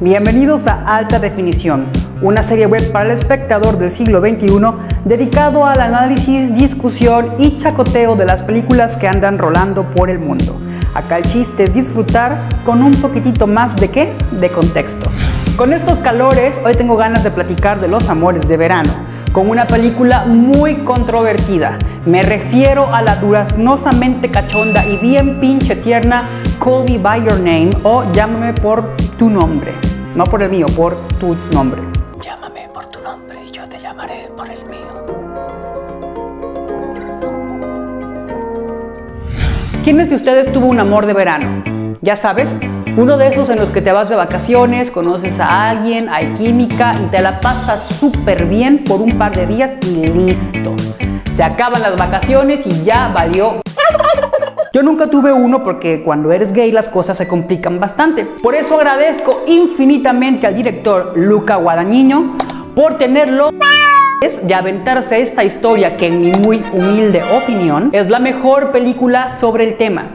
Bienvenidos a Alta Definición, una serie web para el espectador del siglo XXI dedicado al análisis, discusión y chacoteo de las películas que andan rolando por el mundo. Acá el chiste es disfrutar con un poquitito más de qué? De contexto. Con estos calores, hoy tengo ganas de platicar de los amores de verano, con una película muy controvertida. Me refiero a la duraznosamente cachonda y bien pinche tierna Call Me By Your Name o Llámame por tu nombre. No por el mío, por tu nombre. Llámame por tu nombre y yo te llamaré por el mío. ¿Quiénes de ustedes tuvo un amor de verano? Ya sabes, uno de esos en los que te vas de vacaciones, conoces a alguien, hay química y te la pasas súper bien por un par de días y listo. Se acaban las vacaciones y ya valió. Yo nunca tuve uno porque cuando eres gay las cosas se complican bastante. Por eso agradezco infinitamente al director Luca Guadagnino por tenerlo de aventarse esta historia que en mi muy humilde opinión es la mejor película sobre el tema.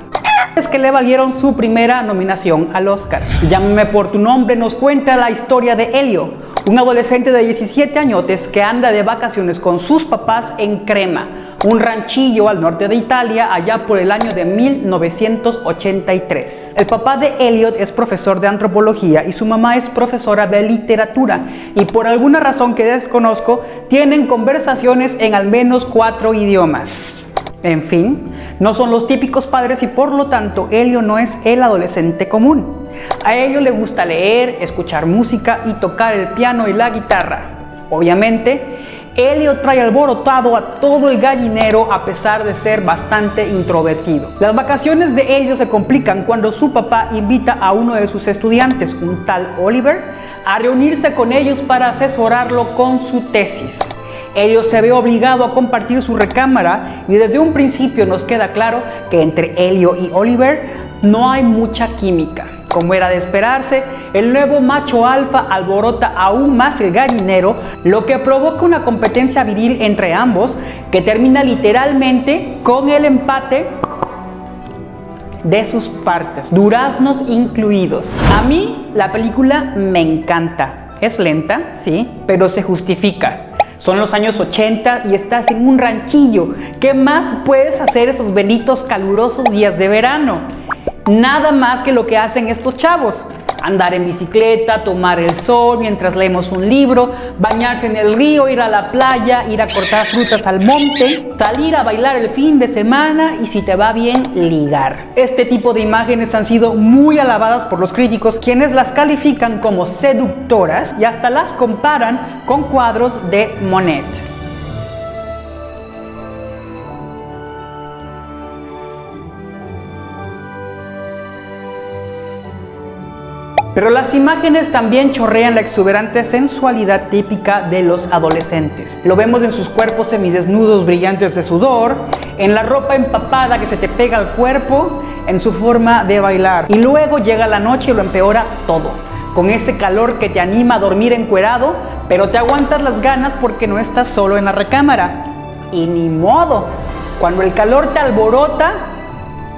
Es que le valieron su primera nominación al Oscar. Llámame por tu nombre nos cuenta la historia de Helio, un adolescente de 17 añotes que anda de vacaciones con sus papás en Crema, un ranchillo al norte de Italia allá por el año de 1983. El papá de Elliot es profesor de antropología y su mamá es profesora de literatura y por alguna razón que desconozco tienen conversaciones en al menos cuatro idiomas. En fin, no son los típicos padres y por lo tanto Elio no es el adolescente común. A Elio le gusta leer, escuchar música y tocar el piano y la guitarra. Obviamente, Helio trae alborotado a todo el gallinero a pesar de ser bastante introvertido. Las vacaciones de Helio se complican cuando su papá invita a uno de sus estudiantes, un tal Oliver, a reunirse con ellos para asesorarlo con su tesis. Helio se ve obligado a compartir su recámara y desde un principio nos queda claro que entre Helio y Oliver no hay mucha química. Como era de esperarse, el nuevo macho alfa alborota aún más el gallinero, lo que provoca una competencia viril entre ambos que termina literalmente con el empate de sus partes, duraznos incluidos. A mí la película me encanta. Es lenta, sí, pero se justifica. Son los años 80 y estás en un ranchillo. ¿Qué más puedes hacer esos benditos calurosos días de verano? Nada más que lo que hacen estos chavos. Andar en bicicleta, tomar el sol mientras leemos un libro, bañarse en el río, ir a la playa, ir a cortar frutas al monte, salir a bailar el fin de semana y si te va bien, ligar. Este tipo de imágenes han sido muy alabadas por los críticos, quienes las califican como seductoras y hasta las comparan con cuadros de Monet. Pero las imágenes también chorrean la exuberante sensualidad típica de los adolescentes. Lo vemos en sus cuerpos semidesnudos brillantes de sudor, en la ropa empapada que se te pega al cuerpo, en su forma de bailar. Y luego llega la noche y lo empeora todo. Con ese calor que te anima a dormir encuerado, pero te aguantas las ganas porque no estás solo en la recámara. Y ni modo, cuando el calor te alborota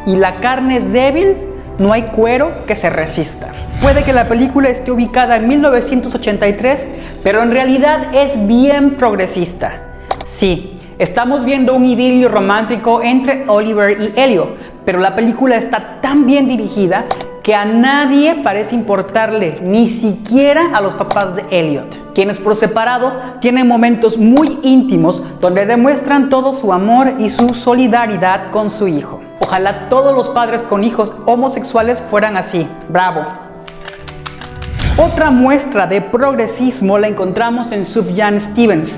y la carne es débil, no hay cuero que se resista. Puede que la película esté ubicada en 1983, pero en realidad es bien progresista. Sí, estamos viendo un idilio romántico entre Oliver y Elio, pero la película está tan bien dirigida que a nadie parece importarle, ni siquiera a los papás de Elliot, quienes por separado tienen momentos muy íntimos donde demuestran todo su amor y su solidaridad con su hijo. Ojalá todos los padres con hijos homosexuales fueran así. ¡Bravo! Otra muestra de progresismo la encontramos en Sufjan Stevens,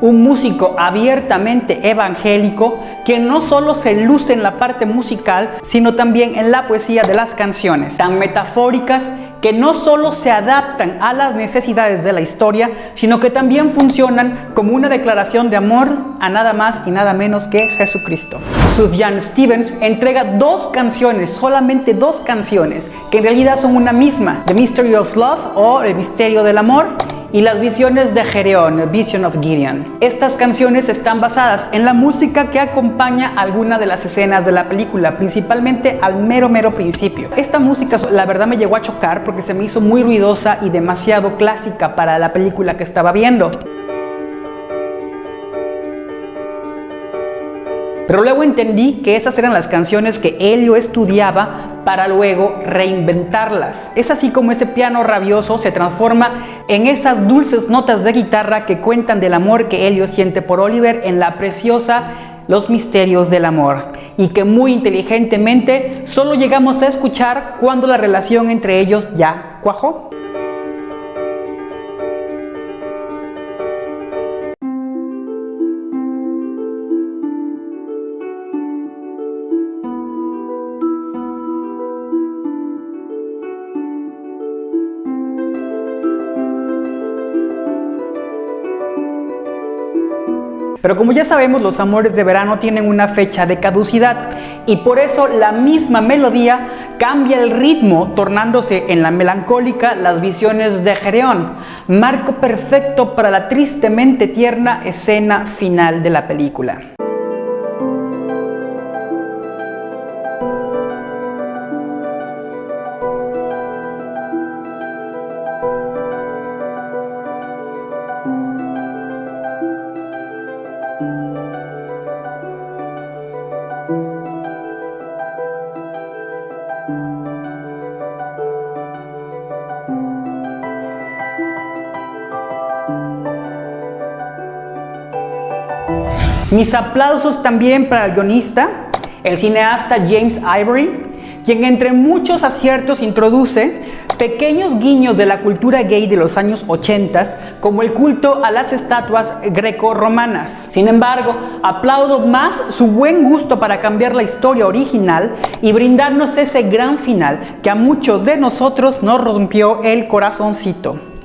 un músico abiertamente evangélico que no solo se luce en la parte musical, sino también en la poesía de las canciones, tan metafóricas que no solo se adaptan a las necesidades de la historia, sino que también funcionan como una declaración de amor a nada más y nada menos que Jesucristo. Sufjan Stevens entrega dos canciones, solamente dos canciones, que en realidad son una misma, The Mystery of Love o El Misterio del Amor, y las visiones de Gedeón, Vision of Gideon. Estas canciones están basadas en la música que acompaña alguna de las escenas de la película, principalmente al mero mero principio. Esta música la verdad me llegó a chocar porque se me hizo muy ruidosa y demasiado clásica para la película que estaba viendo. Pero luego entendí que esas eran las canciones que Helio estudiaba para luego reinventarlas. Es así como ese piano rabioso se transforma en esas dulces notas de guitarra que cuentan del amor que Helio siente por Oliver en la preciosa Los misterios del amor y que muy inteligentemente solo llegamos a escuchar cuando la relación entre ellos ya cuajó. Pero como ya sabemos, los amores de verano tienen una fecha de caducidad y por eso la misma melodía cambia el ritmo, tornándose en la melancólica las visiones de Gereón, marco perfecto para la tristemente tierna escena final de la película. Mis aplausos también para el guionista, el cineasta James Ivory, quien entre muchos aciertos introduce pequeños guiños de la cultura gay de los años 80, como el culto a las estatuas greco-romanas. Sin embargo, aplaudo más su buen gusto para cambiar la historia original y brindarnos ese gran final que a muchos de nosotros nos rompió el corazoncito.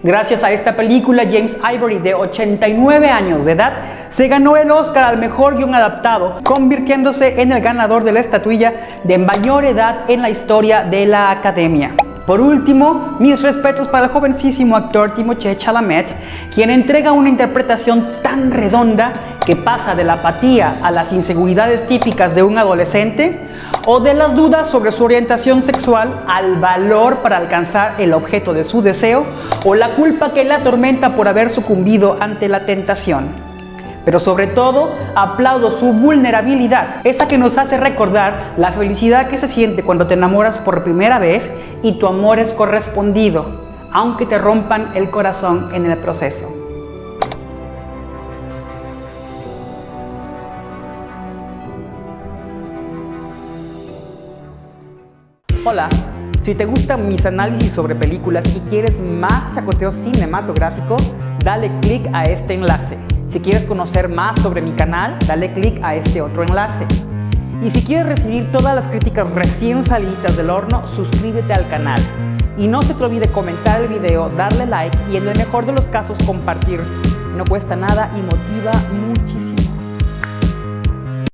Gracias a esta película, James Ivory, de 89 años de edad, se ganó el Oscar al mejor guion adaptado, convirtiéndose en el ganador de la estatuilla de mayor edad en la historia de la Academia. Por último, mis respetos para el jovencísimo actor Timothée Chalamet, quien entrega una interpretación tan redonda que pasa de la apatía a las inseguridades típicas de un adolescente o de las dudas sobre su orientación sexual al valor para alcanzar el objeto de su deseo o la culpa que la atormenta por haber sucumbido ante la tentación. Pero sobre todo, aplaudo su vulnerabilidad, esa que nos hace recordar la felicidad que se siente cuando te enamoras por primera vez y tu amor es correspondido, aunque te rompan el corazón en el proceso. Hola, si te gustan mis análisis sobre películas y quieres más chacoteo cinematográfico, dale click a este enlace. Si quieres conocer más sobre mi canal, dale click a este otro enlace. Y si quieres recibir todas las críticas recién salidas del horno, suscríbete al canal. Y no se te olvide comentar el video, darle like y en el mejor de los casos compartir. No cuesta nada y motiva muchísimo.